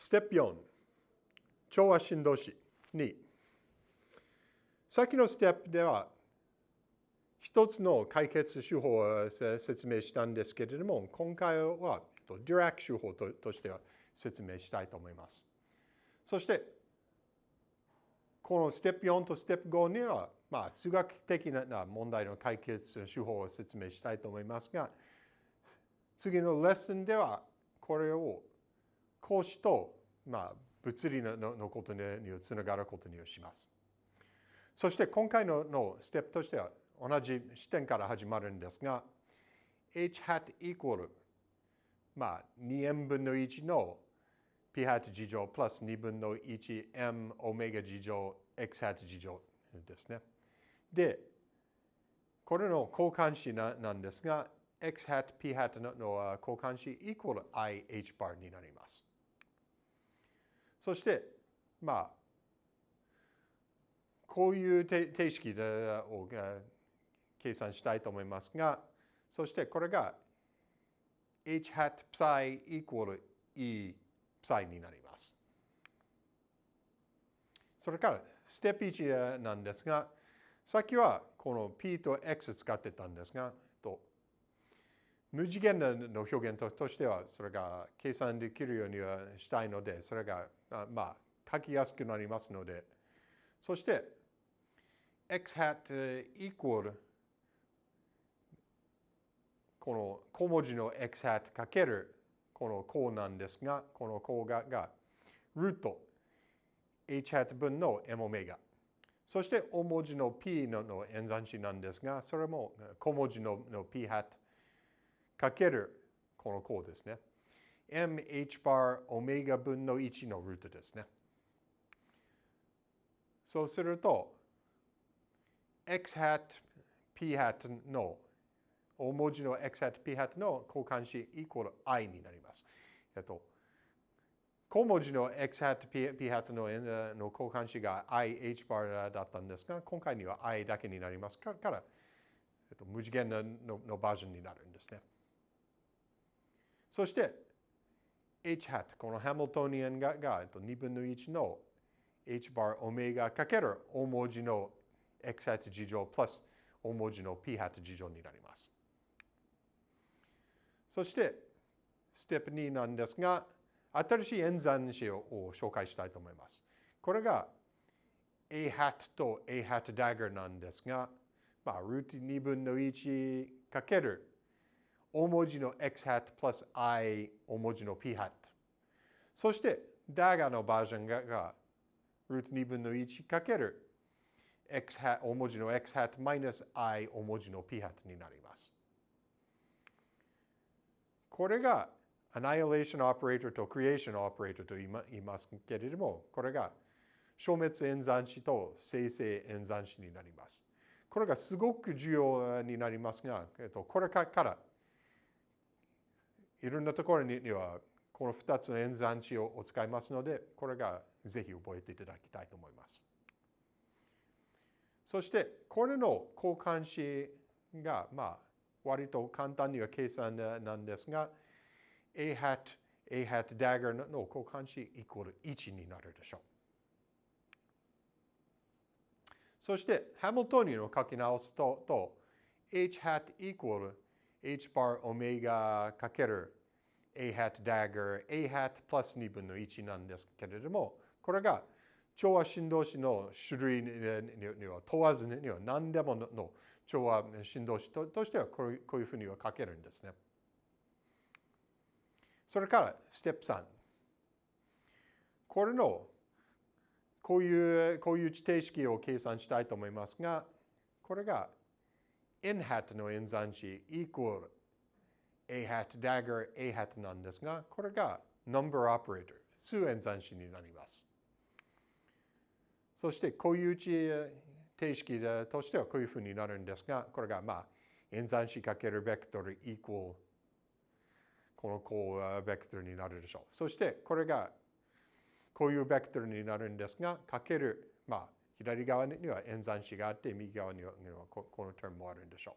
ステップ4、調和振動子2。さっきのステップでは、一つの解決手法を説明したんですけれども、今回はディラック手法としては説明したいと思います。そして、このステップ4とステップ5には、まあ、数学的な問題の解決手法を説明したいと思いますが、次のレッスンでは、これを講師と、まあ、物理ののことにつながることにします。そして今回ののステップとしては同じ視点から始まるんですが、h hat equal まあ2 m 分の1の p hat 事乗プラス2分の 1m オメガ事乗 x hat 事乗ですね。で、これの交換子ななんですが、x hat, p hat のの交換子 equal i h bar になります。そして、まあ、こういう定式を計算したいと思いますが、そしてこれが h hat psi equal e psi になります。それからステップ1なんですが、さっきはこの p と x 使ってたんですが、無次元の表現としてはそれが計算できるようにはしたいので、それがまあ書きやすくなりますので、そして x hat equal この小文字の x hat かけるこの項なんですが、この項ががルート h hat 分の m オメガ。そして大文字の p の演算子なんですが、それも小文字の p hat かけるこの項ですね。mh bar オメガ分の1のルートですね。そうすると、x hat, p hat の大文字の x hat, p hat の交換子イコール i になります。えっと、小文字の x hat, p, p hat のの交換子が i, h bar だったんですが、今回には i だけになりますから、えっと、無次元ののバージョンになるんですね。そして、h hat、このハミルトニアンがが、2分の1の h bar オメガかける大文字の x hat 事乗プラス大文字の p hat 事乗になります。そして、ステップ2なんですが、新しい演算子を紹介したいと思います。これが a hat と a hat dagger なんですが、まあ、ルート2分の1かける大文字の x hat プラス i 大文字の p hat。そして、だがのバージョンががルート2分の1かける x hat 大文字の x hat マイナス i 大文字の p hat になります。これが annihilation operator と creation operator と言いますけれども、これが消滅演算子と生成演算子になります。これがすごく重要になりますが、これからいろんなところにはこの2つの演算子を使いますので、これがぜひ覚えていただきたいと思います。そして、これの交換子が、まあ、割と簡単には計算なんですが、a hat, a hat dagger の交換子イコール1になるでしょう。そして、ハミルトニアを書き直すと、と h hat イコール h bar オメガかける a hat dagger a hat プラス2分の1なんですけれども、これが調和振動子の種類には問わずには何でもの調和振動子としてはこういうふうには書けるんですね。それからステップ3。これのこういうこういう地底式を計算したいと思いますが、これが n hat の演算子 equal a hat dagger a hat なんですが、これが number operator 数演算子になります。そして固有値定式としてはこういうふうになるんですが、これがまあ演算子かけるベクトル equal このこうベクトルになるでしょう。そしてこれがこういうベクトルになるんですが、かける、まあ、左側には演算子があって、右側にはこのテームもあるんでしょう。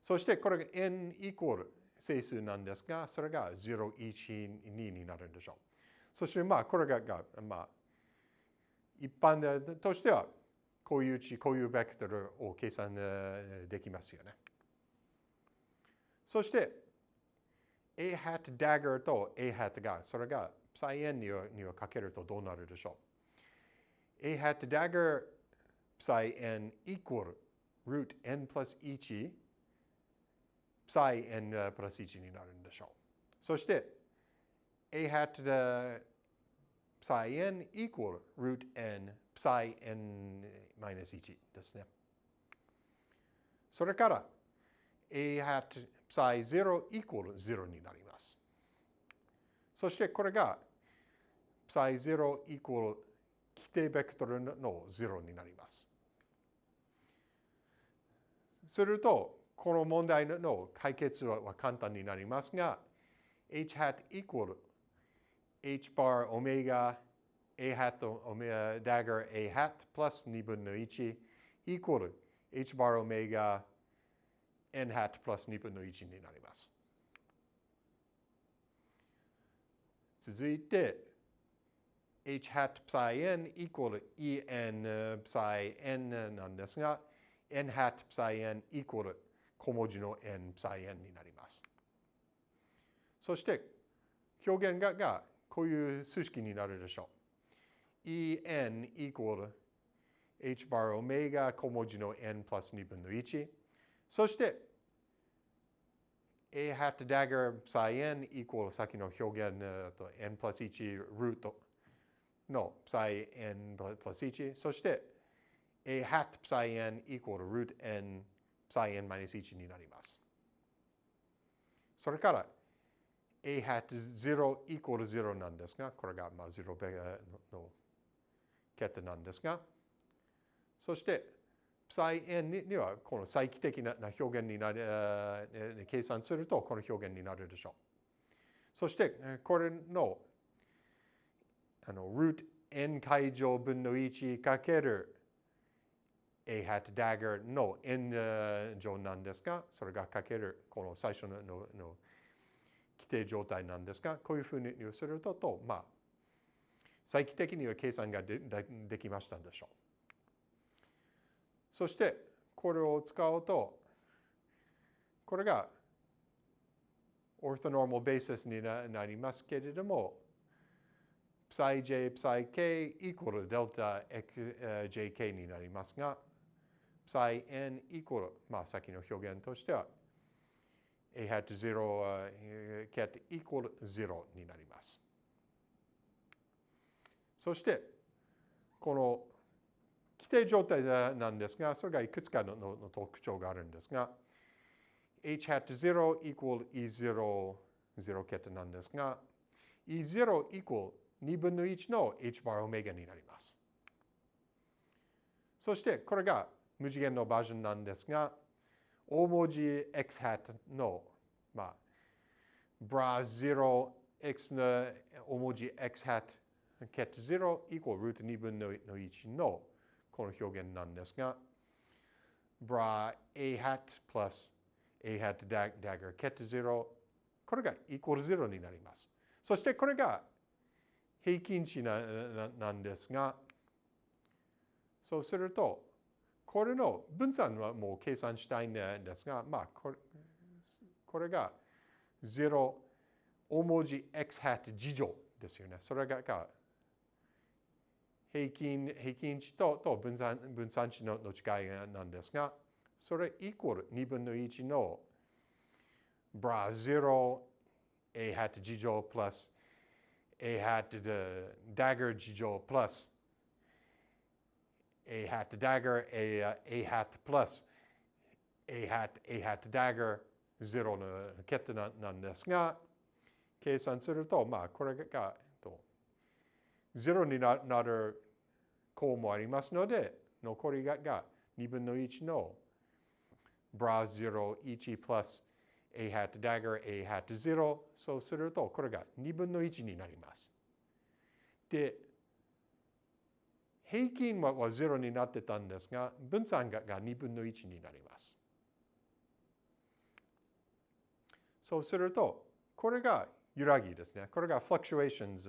そしてこれが n イコール整数なんですが、それが0、1、2になるんでしょう。そしてまあこれが、まあ、一般でとしてはこういう値、こういうベクトルを計算できますよね。そして A hat dagger と A hat が、それが psi n にはにはかけるとどうなるでしょう ?A hat dagger psi n equal root n plus 1 psi n プラス1になるんでしょう。そして A hat psi n equal root n psi n minus 1ですね。それから A hat psi 0 equal 0になります。そしてこれが psi 0 equal 規定ベクトルの0になります。すると、この問題の解決は簡単になりますが、h hat equal h bar omega a hat omega dagger a hat plus 2分の1 equal h bar omega n hat plus 2分の1になります。続いて h hat psi n equal en psi n なんですが n hat psi n equal 小文字の n psi n になります。そして表現ががこういう数式になるでしょう。en equal h bar オメガ小文字の n プラス2分の1。そして a hat dagger psi n equal 先の表現と n プラス1ルートの psi n プラス1。そして a hat psi n equal to root n psi n minus 1になります。それから a hat 0 equal to 0なんですが、これがまあ0ベの桁なんですが、そして、psi n にはこの再帰的な表現になる、計算するとこの表現になるでしょう。そして、これのあの root n 解乗分の1かける a hat dagger の n 乗なんですが、それがかけるこの最初のの規定状態なんですが、こういうふうにすると、とまあ、再帰的には計算がでできましたでしょう。そして、これを使うと、これがオートノーマルベーシスになりますけれども、psi j, psi k equal delta jk になりますが、psi n equal、まあ、先の表現としては、a hat 0 cat equal 0になります。そして、この規定状態なんですが、それがいくつかのの特徴があるんですが、h hat 0 equal e0 0桁なんですが、e0 equal 2分の1の h bar オメガになります。そしてこれが無次元のバージョンなんですが、大文字 x hat の、まあ、bra 0 x の大文字 x hat ket 0 equal ルート2分の1のこの表現なんですが、bra a hat plus a hat dagger ket 0これが equal 0になります。そしてこれが平均値なんですが、そうすると、これの分散はもう計算したいんですが、まあ、これこれが0大文字 x hat 次乗ですよね。それが平均平均値とと分散分散値のの違いなんですが、それイコール2分の1の bra 0 a hat 次乗 plus a hat the dagger 次乗 plus a hat dagger, a, uh, a hat plus a hat, a hat dagger 0の桁なんですが、計算すると、まあ、これが0になる項もありますので、残りが2分の1の bra 0、1 plus a hat dagger, a hat 0そうすると、これが2分の1になります。で、平均は0になってたんですが、分散が2分の1になります。そうすると、これが揺らぎですね。これが fluctuations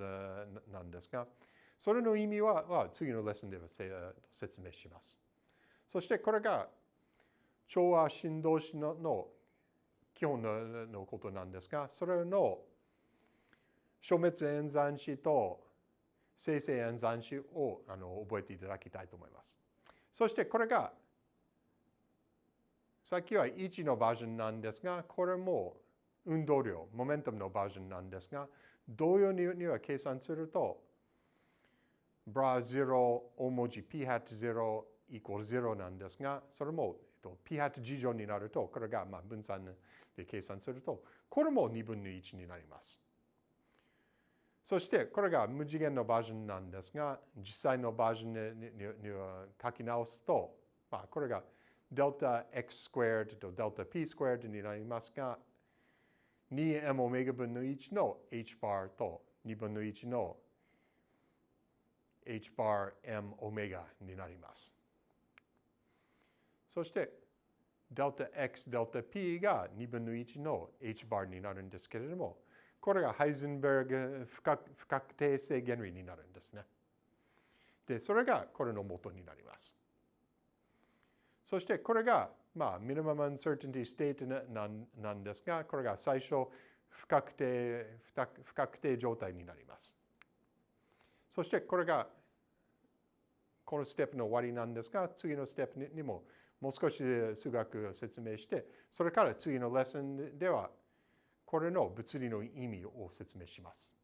なんですが、それの意味は次のレッスンで説明します。そしてこれが調和振動子の基本ののことなんですが、それの消滅演算子と生成演算子をあの覚えていただきたいと思います。そしてこれがさっきは1のバージョンなんですが、これも運動量、モメンタムのバージョンなんですが、同様には計算すると、ブラ0大文字 p ハット0イコール0なんですが、それも、p ハット事乗になると、これがまあ分散で計算すると、これも2分の1になります。そしてこれが無次元のバージョンなんですが、実際のバージョンに書き直すと、まあ、これが delta x squared と deltap 2になりますが、2m オメガ分の1の h bar と2分の1の h bar m オメガになります。そして、デルタ x デルタ p が2分の1の h bar になるんですけれども、これがハイゼンベルグ不確定性原理になるんですね。で、それがこれの元になります。そしてこれが、まあ、 minimum uncertainty state なんですが、これが最初不確定不確定状態になります。そしてこれがこのステップの終わりなんですが、次のステップにももう少し数学を説明して、それから次のレッスンではこれの物理の意味を説明します。